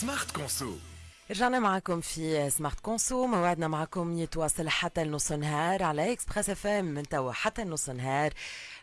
سمارت كونسو رجعنا معكم في سمارت كونسو موعدنا معكم يتواصل حتى النص نهار على اكسبريس اف ام من توا حتى النص نهار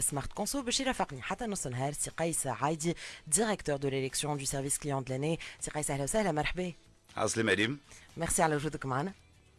سمارت كونسو باش يرافقني حتى نص نهار سي قيس عايدي ديريكتور دو ليليكسيون دو سيرفيس كليون دو لاني سي قيس أهلا وسهلا مرحبا. عسلامة ريم ميرسي على وجودك معنا.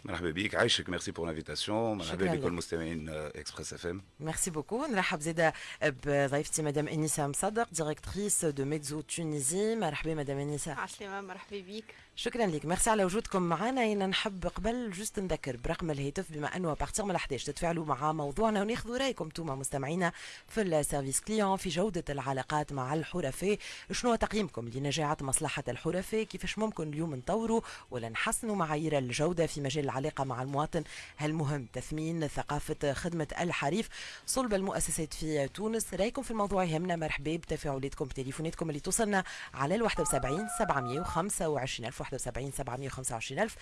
مرحبا بك عايشك ميرسي بور لانفيتاسيون مرحبا بكل مستمعين اكسبريس اف ام ميرسي بوكو. نرحب زاده بضيفتي مدام إنيسة مصدق ديريكتريس دو ميدزو تونيزي مرحبا مدام إنيسة. عسلامة مرحبا بك. شكرا لك ميرسي على وجودكم معنا. أنا نحب قبل جست نذكر برقم الهاتف بما أنه بارتيغ من ال11 تتفاعلوا مع موضوعنا وناخذوا رأيكم أنتم مستمعينا في السيرفيس كليون في جودة العلاقات مع الحرفاء. شنو تقييمكم لنجاعه مصلحة الحرفاء؟ كيفاش ممكن اليوم نطوروا ولا نحسنوا معايير الجودة في مجال العلاقة مع المواطن؟ هل مهم تثمين ثقافة خدمة الحريف. صلب المؤسسات في تونس. رأيكم في الموضوع يهمنا. مرحبا بتفاعلاتكم بتليفوناتكم اللي توصلنا على ال 71 725 الف 71 725 ألف.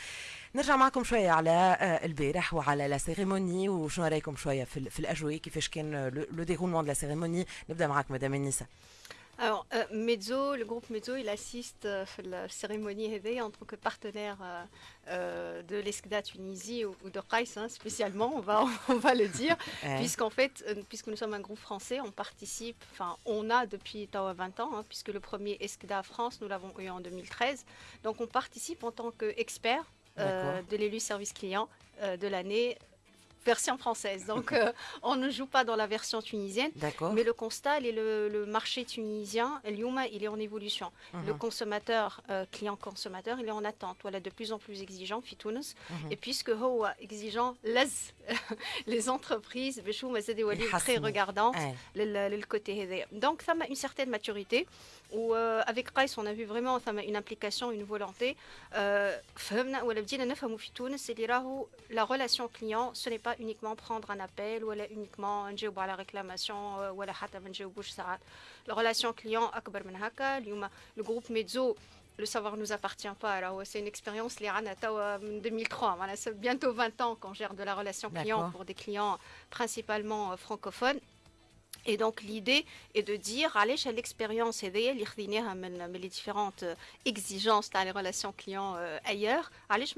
نرجع معكم شوية على البارح وعلى لا سيريموني وشنو رأيكم شوية في, في الأجواء؟ كيفاش كان لو ديغولمون دو لا سيريموني نبدأ معك مدام النساء. Alors, euh, Mezzo, le groupe Mezzo, il assiste à la cérémonie réveillée en tant que partenaire euh, euh, de l'ESCDA Tunisie ou, ou de Kais, hein, spécialement, on va, on va le dire, puisqu'en fait, puisque nous sommes un groupe français, on participe, enfin, on a depuis 20 ans, hein, puisque le premier ESCDA France, nous l'avons eu en 2013. Donc, on participe en tant qu'expert de l'élu service client de l'année version française. Donc, euh, on ne joue pas dans la version tunisienne. Mais le constat, le, le, marché tunisien, Lyouma, il est en évolution. Uh -huh. Le consommateur, euh, client-consommateur, il est en attente. Voilà, de plus en plus exigeant, Fitounes. Uh -huh. Et puisque Hoa exigeant, laisse les entreprises, très regardant le, côté Donc, ça a une certaine maturité. Où, euh, avec Rice, on a vu vraiment ça une implication, une volonté. la relation client, ce n'est pas uniquement prendre un appel ou uniquement à la réclamation ou la relation client le groupe Mezzo le savoir ne nous appartient pas. Alors, c'est une expérience, les Ranata, en 2003. Voilà, c'est bientôt 20 ans qu'on gère de la relation client pour des clients principalement francophones. Et donc l'idée est de dire, allez chez l'expérience et les différentes exigences dans les relations clients ailleurs, allez je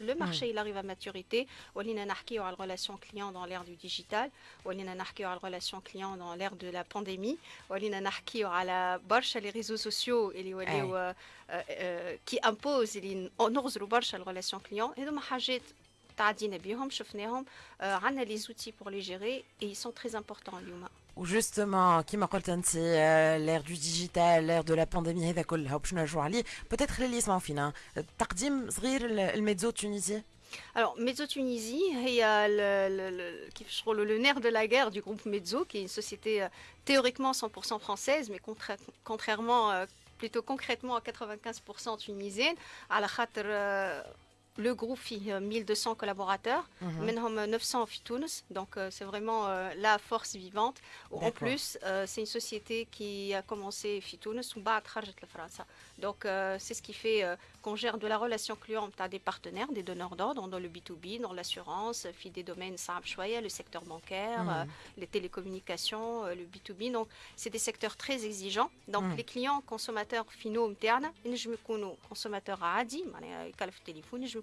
le marché il arrive à maturité, on a la relation client dans l'ère du digital, on a la relation client dans l'ère de la pandémie, on a la barche les réseaux sociaux et les qui imposent les relation client. Et donc تعدينا بهم شفناهم عندنا لي زوتي بور لي جيري اي سون تري امبورطون اليوم وجوستومون كيما قلت انت لير دو ديجيتال لير دو لا بانديمي هذا كلها باش نرجعوا عليه بوتيتر اللي يسمعوا فينا تقديم صغير الميدزو التونسي Alors, Mezzo Tunisie, il y a le, le, le, le, le, nerf de la guerre du groupe Mezzo, qui est une société euh, théoriquement 100% française, mais contra contrairement, euh, plutôt concrètement à 95% tunisienne, à la khater, euh, le groupe fit euh, 1200 collaborateurs, maintenant 900 Tunis, donc euh, c'est vraiment euh, la force vivante. En plus, c'est une société qui a commencé Fitounes sous France. Donc c'est ce qui fait qu'on gère de la relation client à des partenaires, des donneurs d'ordre dans le B2B, dans l'assurance, fit des domaines le secteur bancaire, mhm. les télécommunications, le B2B. Donc c'est des secteurs très exigeants. Donc mhm. les clients consommateurs finaux internes, je consommateurs à Adi, je me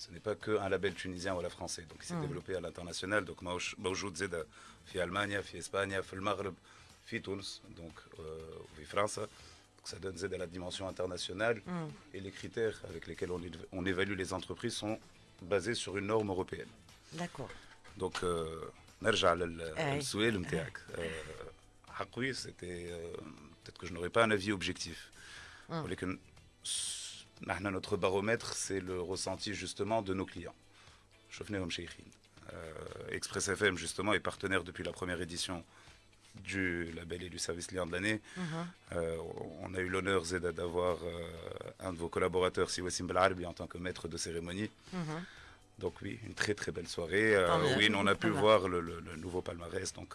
Ce n'est pas qu'un label tunisien ou la français. Donc il s'est hmm. développé à l'international. Donc Maoujoud Zeda, euh, fi Allemagne, fi Espagne, fi le Maghreb, fi Tunis, donc euh, fi France. Donc ça donne Zed à la dimension internationale. Hmm. Et les critères avec lesquels on, évalue les entreprises sont basés sur une norme européenne. D'accord. Donc, euh, eh eh. euh c'était. Peut-être que je n'aurais pas un avis objectif. Hmm notre baromètre, c'est le ressenti justement de nos clients. Chofneum Sheikhin. Euh, Express FM, justement, est partenaire depuis la première édition du label et du service lien de l'année. Euh, on a eu l'honneur, Zeda, d'avoir euh, un de vos collaborateurs, Siwassim Belarbi, en tant que maître de cérémonie. Donc oui, une très très belle soirée. Euh, oui, on a pu voir le, nouveau palmarès, donc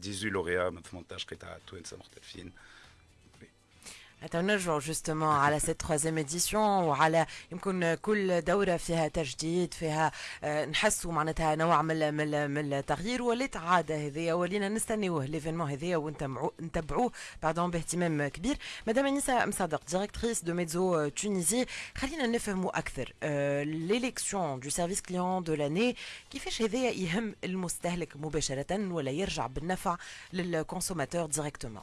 18 lauréats, Montage, Kreta, Touen, Samortelfine. نرجعوا جوستومون على سيت تخوازيم اديسيون وعلى يمكن كل دورة فيها تجديد فيها نحسوا معناتها نوع من من من التغيير ولات عاده هذيا ولينا نستنيوه ليفينمون هذيا ونتبعوه باردون باهتمام كبير. مدام انيسا مصدق ديريكتريس دو ميدزو تونيزي خلينا نفهموا أكثر ليليكسيون دو سيرفيس كليون دو لاني كيفاش هذايا يهم المستهلك مباشرة ولا يرجع بالنفع للكونسوماتور ديريكتومون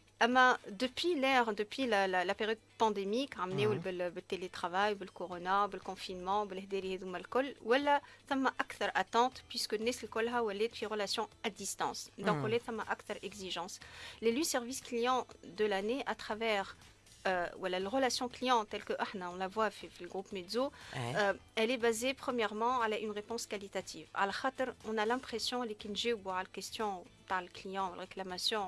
Ah ben, depuis l'ère, depuis la, la, période pandémique, mm -hmm. le télétravail, le corona, le confinement, le alcool, voilà, ça m'a acteur attente puisque n'est le colha ou les relations à distance. Donc, hmm. on est ça m'a acteur exigence. Les lui services clients de l'année à travers euh, voilà, la relation client telle que ahna, on la voit fait, le groupe Mezzo, euh, elle est basée premièrement à une réponse qualitative. À on a l'impression les kinji ou par le client, la réclamation,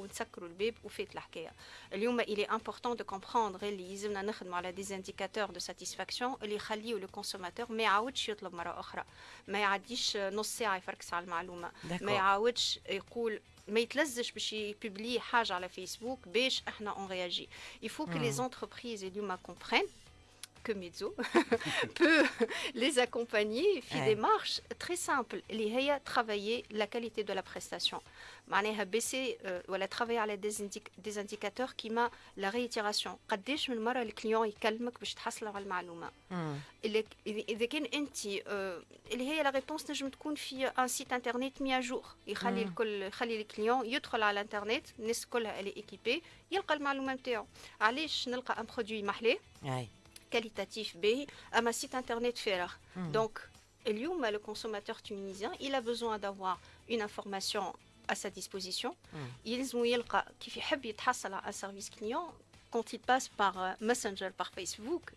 ونسكروا الباب وفات الحكايه اليوم الي امبورطون دو كومبروندر اللي يلزمنا نخدموا على دي انديكاتور دو ساتيسفاكسيون اللي يخليو لو كونسوماتور ما يعاودش يطلب مره اخرى ما يعديش نص ساعه يفركس على المعلومه ما يعاودش يقول ما يتلزش باش يبوبلي حاجه على فيسبوك باش احنا اون رياجي يفو كو لي زونتربريز اليوم كومبرين que Mezzo peut les accompagner في des démarches très simples اللي هي travailler la qualité de la prestation معناها baisser ولا travailler على des indicateurs كيما la réitération قداش من مره الكليون يكلمك باش تحصل على المعلومه اذا كان انت اللي هي لا ريبونس نجم تكون في ان سيت انترنت 100 جور يخلي الكل يخلي الكليون يدخل على الانترنت الناس كلها اللي ايكيبي يلقى المعلومه نتاعو علاش نلقى ان برودوي محلاه qualitatif B à ma site internet faire. Hmm. Donc, le consommateur tunisien, il a besoin d'avoir une information à sa disposition. Hmm. Ils ont un service client quand il passe par euh, Messenger, par Facebook,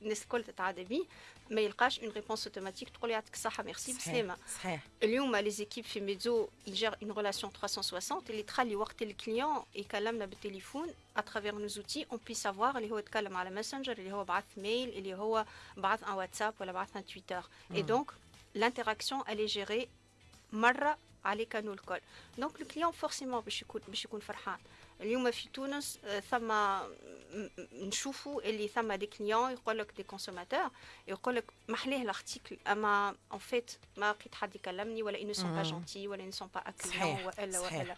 ما يلقاش اون ريبونس اوتوماتيك تقول يعطيك الصحه ميرسي بسلامه صحيح اليوم لي زيكيب في ميزو يجير اون ريلاسيون 360 اللي تخلي وقت الكليون يكلمنا بالتليفون اترافير نو زوتي اون بي سافوار اللي هو يتكلم على ماسنجر اللي هو بعث ميل اللي هو بعث ان واتساب ولا بعث ان تويتر اي دونك l'interaction elle est gérée مره على كانو الكل دونك الكليون فورسيمون باش يكون باش يكون فرحان اليوم في تونس ثم نشوفوا اللي ثم دي كليون يقول لك دي كونسوماتور يقول لك محليه الارتيكل أما ان فيت ما لقيت حد يكلمني ولا انو سون با جونتي ولا انو سون با اكليون والا والا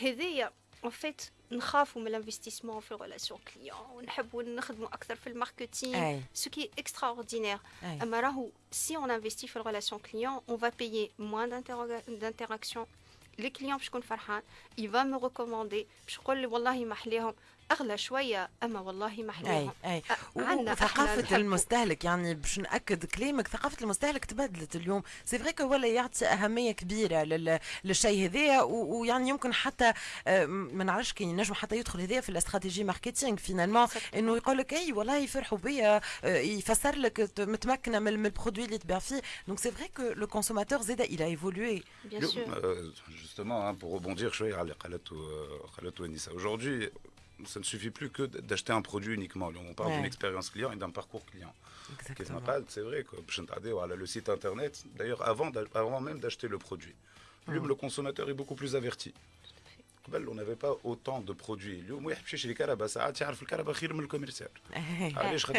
هذيا ان فيت نخافوا من الانفستيسمون في الريلاسيون كليون ونحبوا نخدموا أكثر في الماركتينغ سو كي اكسترا اوردينير أما راهو سي اون انفستي في الريلاسيون كليون اون فا بايي موان دانتراكسيون لي كليون باش يكون فرحان يفا مي ريكوموندي باش يقول لي والله ما حليهم أغلى شوية أما والله محليهم أي أي. ثقافه المستهلك يعني باش نأكد كلامك ثقافة المستهلك تبدلت اليوم. سي فري كو ولا يعطي أهمية كبيرة للشيء هذايا ويعني يمكن حتى آه، ما نعرفش كي ينجم حتى يدخل هذايا في الاستراتيجي ماركتينغ فينالمون إنه يقول لك أي والله يفرحوا بيا آه، يفسر لك متمكنة من البرودوي اللي تبيع فيه. دونك سي فري كو لو كونسوماتور زاد il a évolué. Bien sûr. justement hein, pour rebondir شوية على قالته قالته أنيسة. Aujourd'hui ça ne suffit plus que d'acheter un produit uniquement. On parle d'une expérience client et d'un parcours client. C'est vrai, le site internet, d'ailleurs avant, avant même d'acheter le produit. Le consommateur est beaucoup plus averti. On n'avait pas autant de produits.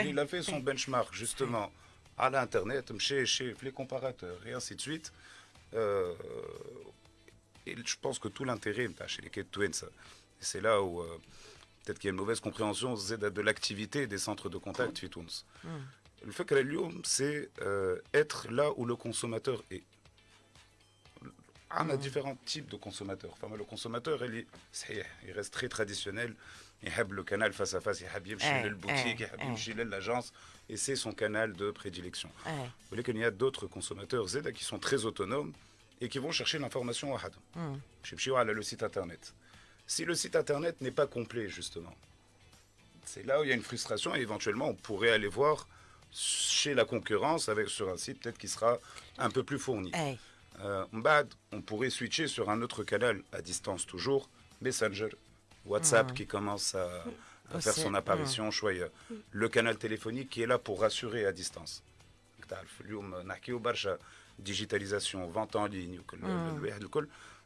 Il a fait son benchmark justement à l'internet, chez, chez les comparateurs et ainsi de suite. Euh, et je pense que tout l'intérêt chez les Twins, c'est là où euh, peut-être qu'il y a une mauvaise compréhension de l'activité des centres de contact Fitouns. Mm. Le fait que c'est euh, être là où le consommateur est. On a mm. différents types de consommateurs. Enfin, le consommateur, il, il reste très traditionnel. Il aime le canal face à face, il aime eh, le boutique, il aime eh. l'agence, et c'est son canal de prédilection. Eh. Vous voyez qu'il y a d'autres consommateurs Z qui sont très autonomes et qui vont chercher l'information à Had. Mm. le site internet. Si le site internet n'est pas complet, justement, c'est là où il y a une frustration et éventuellement on pourrait aller voir chez la concurrence avec sur un site peut-être qui sera un peu plus fourni. Euh, on pourrait switcher sur un autre canal à distance toujours, Messenger, WhatsApp mm. qui commence à, à faire son apparition, mm. le canal téléphonique qui est là pour rassurer à distance. digitalisation, vente en ligne,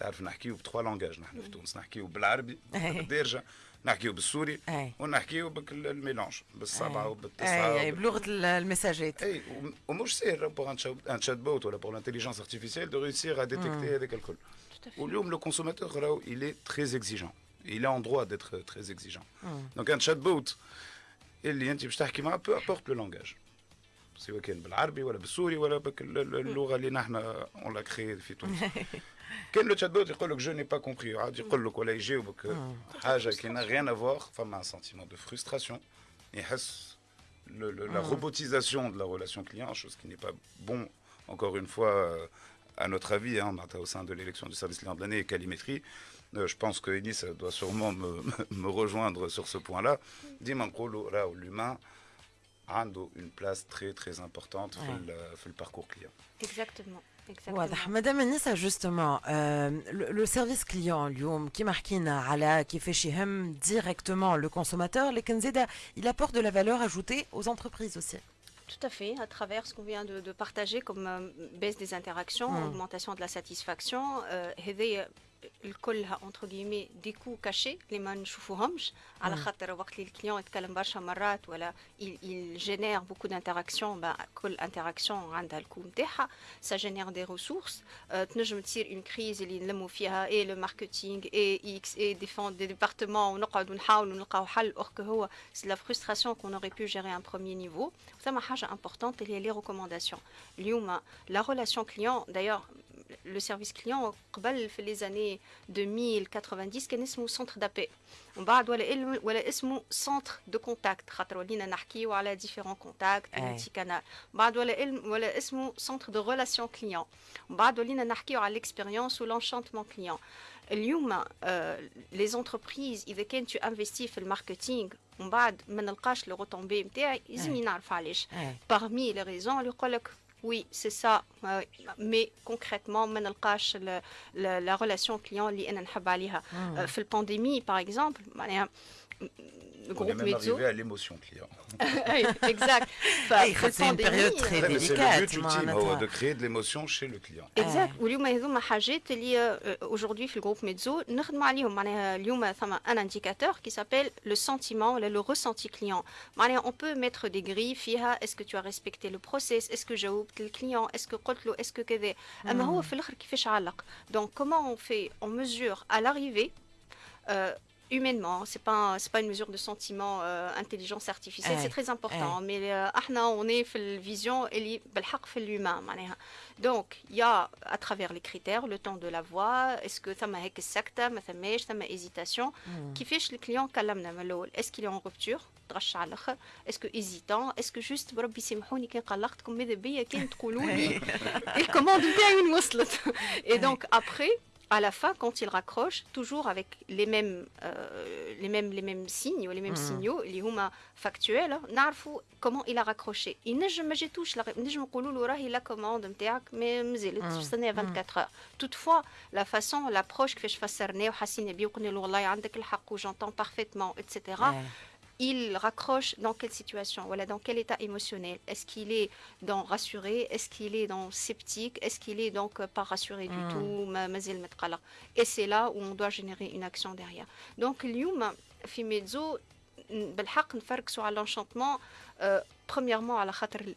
تعرف نحكيو بتخوا لونجاج نحن في تونس نحكيو بالعربي بالدارجه نحكيو بالسوري ونحكيو بالميلونج بالسبعه وبالتسعه اي بلغه المساجات اي ومش سهل بور ان شات بوت ولا بور لانتيليجنس ارتيفيسيال دو ريوسير ا ديتكتي هذاك الكل واليوم لو كونسوماتور راهو il est très exigeant il est en droit d'être très exigeant donc un chat bot اللي انت باش تحكي معاه peu importe le langage سواء كان بالعربي ولا بالسوري ولا باللغه اللي نحن اون لا كري في تونس كان لو تشات بوت يقول لك جو ني با كومبري عاد يقول لك ولا يجاوبك حاجه كي نا ريان افوار فما ان سنتيمون دو فرستراسيون يحس la robotisation de la relation client, chose qui n'est pas bon, encore une fois, à notre avis, hein, au sein de l'élection du service client de l'année et Calimétrie. Euh, je pense que Enis doit sûrement me, me rejoindre sur ce point-là. Dimankolo, là où l'humain a une place très très importante dans le, le parcours client. Exactement. Madame Anissa, justement, euh, le, service client, qui qui fait directement le consommateur, il apporte de la valeur ajoutée aux entreprises aussi. Tout à fait, à travers ce qu'on vient de, partager comme euh, baisse des interactions, hmm. augmentation de la satisfaction, euh, الكلها انتر جيمي دي كو كاشي اللي ما نشوفوهمش على خاطر وقت اللي الكليون يتكلم برشا مرات ولا il génère beaucoup d'interactions bah, كل انتراكسيون عندها الكو نتاعها ça génère des ressources تنجم تصير une crise اللي نلموا فيها اي لو ماركتينغ اي اكس اي ديفون دي ديبارتمون ونقعدوا نحاولوا نلقاو حل اور que هو c'est la frustration qu'on aurait pu gérer un premier niveau ثم حاجه importante اللي هي les recommandations اليوم la relation client d'ailleurs le service client قبل في les années 2090 كان اسمه centre d'appel ومن بعد ولا ولا اسمه centre de contact خاطر ولينا نحكيو على différents contacts multi canal بعد ولا ولا اسمه centre de relation client ومن بعد ولينا نحكيو على l'expérience ou l'enchantement client اليوم les entreprises اذا كان tu investis في الماركتينغ ومن بعد ما نلقاش لو روتومبي نتاعي لازم نعرف علاش parmi les raisons اللي يقول لك oui, c'est ça. Euh, mais concrètement, la, la relation client اللي انا نحب عليها. في البانديمي par exemple, le groupe On est même arrivé à l'émotion client. exact. c'est une période très délicate. C'est le but ultime de créer de l'émotion chez le client. Exact. واليوم هذوما حاجات اللي aujourd'hui في الجروب ميدزو نخدموا عليهم معناها اليوم ثم un indicateur qui s'appelle le sentiment le ressenti client. معناها on peut mettre des grilles فيها est-ce que tu as respecté le process est-ce que جاوبت الكليون est-ce que قلت له est-ce que كذا اما هو في الاخر كيفاش علق. Donc comment on fait on mesure à l'arrivée euh, humainement. C'est pas pas une mesure de sentiment euh, intelligence artificielle. C'est très important. Mais euh, on est vision et l'humain. Donc il y a à travers les critères le temps de la voix. Est-ce que ça m'a secte, ça m'a ça m'a hésitation. Hmm. Qui fait le client Est-ce qu'il est en rupture? Est-ce que hésitant? Est-ce que juste Il commande bien une Et donc après à la fin, quand il raccroche, toujours avec les mêmes, euh, les mêmes, les mêmes signes les mêmes mm. signaux, les huma factuels, nous comment il a raccroché. Il ne je me touche la il a commande mais c'est à 24 heures. Toutefois, la façon, l'approche que je fais cerner, j'entends parfaitement, etc il raccroche dans quelle situation, voilà, dans quel état émotionnel. Est-ce qu'il est dans rassuré Est-ce qu'il est dans sceptique Est-ce qu'il est donc pas rassuré du hmm. tout Et c'est là où on doit générer une action derrière. Donc, اليوم في ميدزو بالحق نفركسوا على l'enchantement euh, premièrement à la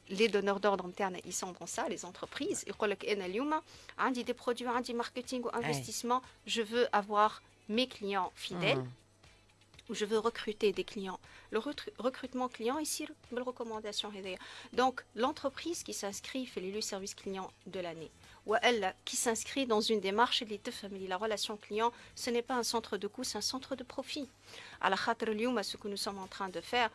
les donneurs d'ordre internes ils sont dans ça les entreprises يقول لك انا اليوم عندي des produits عندي marketing ou investissement je veux avoir mes clients fidèles hmm où Où je veux recruter des clients. Le recrutement client, ici, une recommandation. Donc, l'entreprise qui s'inscrit fait le service client de l'année. Ou elle qui s'inscrit dans une démarche de la relation client, ce n'est pas un centre de coût, c'est un centre de profit. À la ce que nous sommes en train de faire,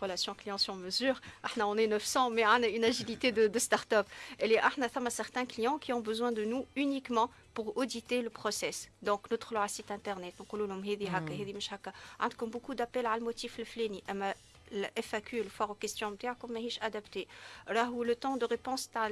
relation client sur mesure on est 900 mais on a une agilité de, de start-up et احنا ثم certains clients qui ont besoin de nous uniquement pour auditer le process donc notre leur site internet نقولوا لهم هذه هكا هذه مش هكا عندكم beaucoup d'appels على الموتيف الفلاني اما le FAQ le foire aux questions نتاعكم ماهيش adapté راهو le temps de réponse تاع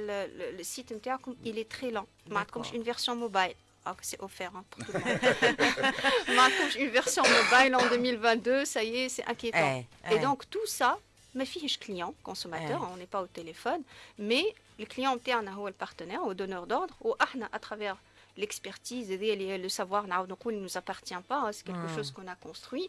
le site نتاعكم il est très lent ما عندكمش une version mobile ah, c'est offert hein, pour tout le monde. une version mobile en 2022, ça y est, c'est inquiétant. Eh, Et donc tout ça, ma fiche client, consommateur, eh. on n'est pas au téléphone, mais le client interne, le partenaire, au donneur d'ordre, ou à travers l'expertise, le savoir, il ne nous appartient pas, hein, c'est quelque hmm. chose qu'on a construit.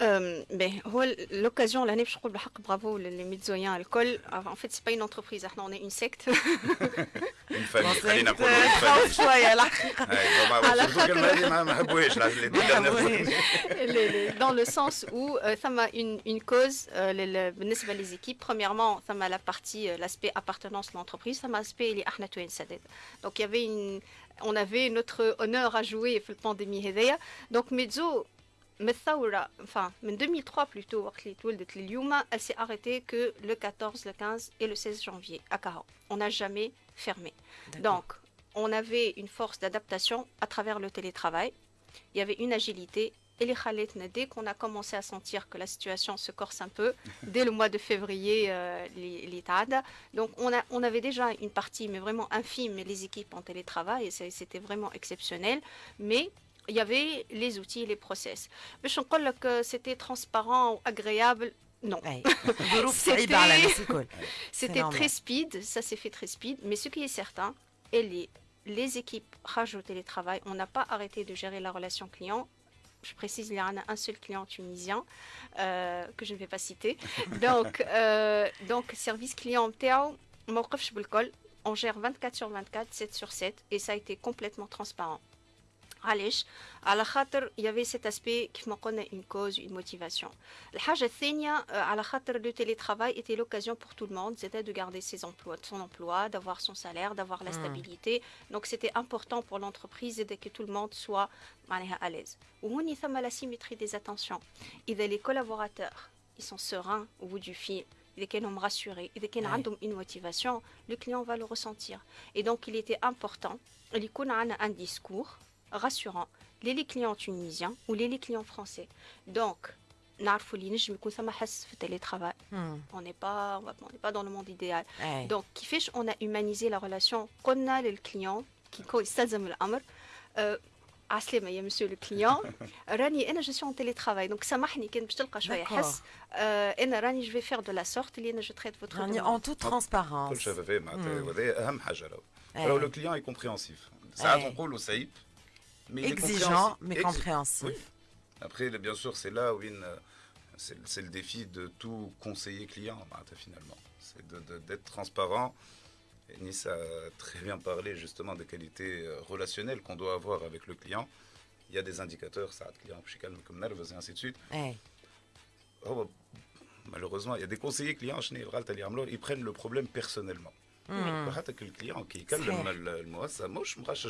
en période de pandémie euh, ben, l'occasion l'année je crois bravo les médzoyens alcool en fait c'est pas une entreprise on est une secte une famille خلينا dans le sens où ça m'a une une cause les équipes premièrement ça m'a la partie l'aspect appartenance de l'entreprise ça m'a aspect les donc il y avait une on avait notre honneur à jouer pour la pandémie donc Mezzo enfin, en 2003 plutôt, elle s'est arrêtée que le 14, le 15 et le 16 janvier à Caron. On n'a jamais fermé. Donc, on avait une force d'adaptation à travers le télétravail. Il y avait une agilité. Et les Khalet, dès qu'on a commencé à sentir que la situation se corse un peu, dès le mois de février, euh, les, Donc, on, a, on avait déjà une partie, mais vraiment infime, les équipes en télétravail, et c'était vraiment exceptionnel. Mais il y avait les outils, les process. Mais je crois que c'était transparent, agréable. Non. c'était très speed, ça s'est fait très speed. Mais ce qui est certain, et les, les équipes Raj au télétravail, on n'a pas arrêté de gérer la relation client. Je précise, il y en a un seul client tunisien euh, que je ne vais pas citer. Donc, euh, donc service client on gère 24 sur 24, 7 sur 7, et ça a été complètement transparent. علاش على خاطر يافي سيت اسبي كيف ما قلنا اون كوز اون موتيفاسيون الحاجه الثانيه على خاطر لو تيلي ترافاي ايتي لوكازيون بور تو الموند سيتي دو غاردي سي امبلوا son emploi d'avoir son salaire d'avoir la stabilité donc c'était important pour l'entreprise et que tout le monde soit معناها à l'aise وهوني ثم la symétrie des attentions اذا les collaborateurs ils sont sereins au bout du fil ils sont rassurés, ils ont une motivation, le client va le ressentir. Et donc, il était important, il y a un discours rassurant les clients tunisiens ou les clients français donc télétravail hmm. on n'est pas on n'est pas dans le monde idéal donc qui fait on a humanisé la relation qu'on a le client qui يستلزم الامر عسلامة يا monsieur le client راني انا je suis en télétravail donc سامحني كان باش تلقى شويه حس انا راني je vais faire de la sorte اللي انا je traite votre راني en toute transparence كل شفافية معناتها وهذا اهم حاجة راهو لو client est compréhensif ساعات نقولوا سيب exigeant mais compréhensif. Après, bien sûr, c'est là où une, euh, c'est le défi de tout conseiller client, bah, finalement. C'est d'être transparent. Nice a très bien parlé justement des qualités euh, relationnelles qu'on doit avoir avec le client. Il y a des indicateurs, ça, client, je suis calme comme nerveux, et ainsi de suite. Oh, bah, malheureusement, il y a des conseillers clients, ils prennent le problème personnellement. Mmh. le client qui calme le mal le moi ça moche moi je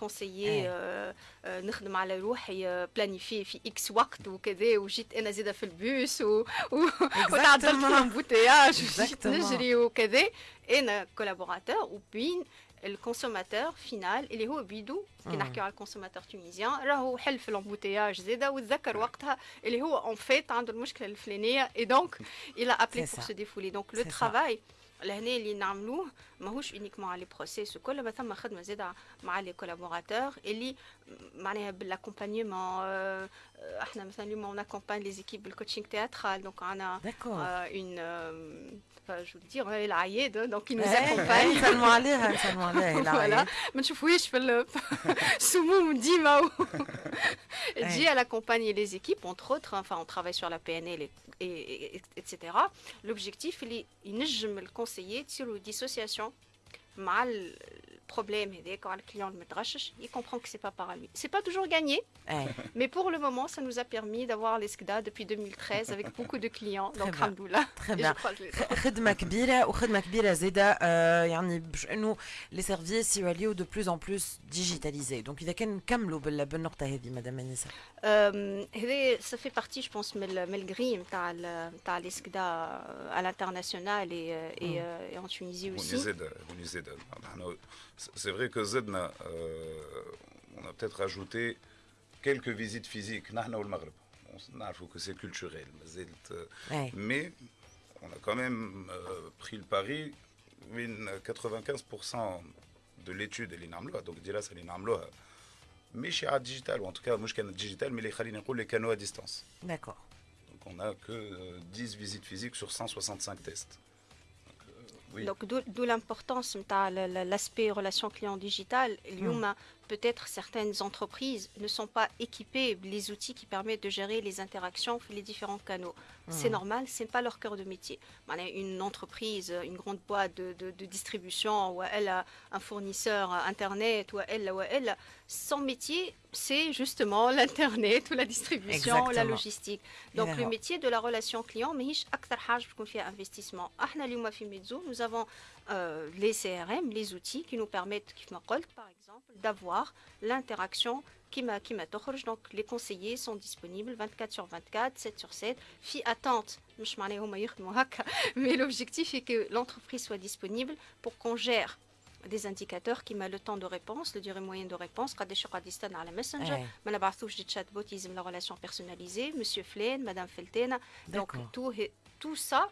كونسيي نخدم على روحي بلانيفي في اكس وقت وكذا وجيت انا زاده في البوس وتعدلت في الامبوتياج وجيت نجري وكذا انا كولابوراتور وبين الكونسوماتور فينال اللي هو بيدو كي نحكيو على الكونسوماتور تونيزيان راهو حل في الامبوتياج زاده وتذكر وقتها اللي هو اون فيت عنده المشكله الفلانيه اي دونك الى ابلي بور سو ديفولي دونك لو ترافاي لهنا اللي نعملوه ماهوش اونيكمون على لي بروسيس وكل ما ثم خدمه زاده مع لي كولابوراتور اللي معناها بالاكومبانيمون احنا مثلا اليوم اون اكومباني لي زيكيب بالكوتشينغ تياترال دونك انا اون je veux dire العياد دونك nous accompagne نسلموا عليها نسلموا عليها فوالا ما نشوفوهاش في السموم ديما تجي à accompagner les équipes entre autres enfin on travaille sur la PNL et, et, etc l'objectif اللي ينجم الكونسيي تصيروا ديسوسياسيون مع problème et quand le client me drache, il comprend que c'est pas par lui. C'est pas toujours gagné, mais pour le moment, ça nous a permis d'avoir l'ESCDA depuis 2013 avec beaucoup de clients. Donc, alhamdoulilah. Très bien. خدمة كبيرة وخدمة كبيرة زادة يعني باش انه les services يوليو de plus en plus digitalisés. Donc إذا كان نكملوا بالنقطة هذه مدام انسه. هذا ça fait partie je pense من الجري نتاع نتاع l'ESCDA à l'international et, et, et en Tunisie aussi. C'est vrai que Zedna, euh, on a peut-être rajouté quelques visites physiques. On a que c'est culturel. Mais on a quand même euh, pris le pari. 95% de l'étude est l'inamloa. Donc, là, c'est l'inamloa. Mais chez digital, ou en tout cas, moi je digital, mais les les canaux à distance. D'accord. Donc, on n'a que 10 euh, visites physiques sur 165 tests. Donc d'où l'importance de l'aspect relation client digital. Hmm. Peut-être certaines entreprises ne sont pas équipées les outils qui permettent de gérer les interactions les différents canaux. C'est hmm. normal, ce n'est pas leur cœur de métier. Une entreprise, une grande boîte de, distribution, ou elle a un fournisseur Internet, ou elle, ou elle, son métier, c'est justement l'Internet ou la distribution, ou la logistique. Donc le métier de la relation client, mais fait investissement. Nous avons euh, les CRM, les outils qui nous permettent, par exemple, d'avoir l'interaction qui m'a m'a donc les conseillers sont disponibles 24 sur 24 7 sur 7 fi attente mais l'objectif est que l'entreprise soit disponible pour qu'on gère des indicateurs qui mettent le temps de réponse, le durée moyenne de réponse, quand des à la messenger, mais la relation personnalisée, monsieur Flaine, madame Feltena. Donc tout, tout ça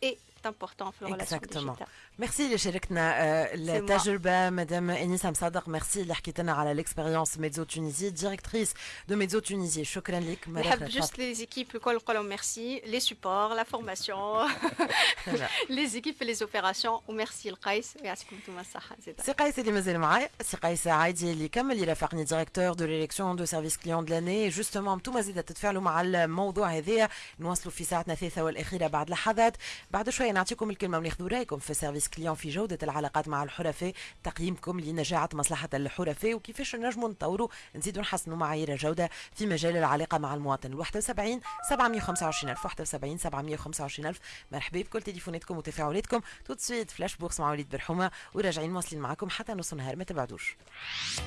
est important في الريلاسيون ديجيتال ميرسي اللي شاركنا التجربه مدام انيس مصدق ميرسي اللي حكيت لنا على ليكسبيريونس ميدزو تونيزي ديريكتريس دو ميدزو تونيزي شكرا لك نحب جوست لي زيكيب الكل نقول ميرسي لي سوبور لا فورماسيون لي زيكيب في لي اوبيراسيون وميرسي لقيس ويعطيكم انتم الصحه زيد سي قيس اللي مازال معايا سي قيس عايدي اللي كمل يرافقني ديريكتور دو ليليكسيون دو سيرفيس كليون دو لاني جوستومون انتم زيد تتفاعلوا مع الموضوع هذايا نواصلوا في ساعتنا الثالثه والاخيره بعد لحظات بعد شويه نعطيكم الكلمة وناخذوا رايكم في سيرفيس كليون في جودة العلاقات مع الحرفاء. تقييمكم لنجاعة مصلحة الحرفاء. وكيفاش نجموا نطوروا نزيدوا نحسنوا معايير الجوده في مجال العلاقة مع المواطن. 71 725000 71 725000 مرحبا بكل تليفوناتكم وتفاعلاتكم. تو سويت فلاش بورس مع وليد برحومة. وراجعين مواصلين معكم حتى نص نهار. ما تبعدوش.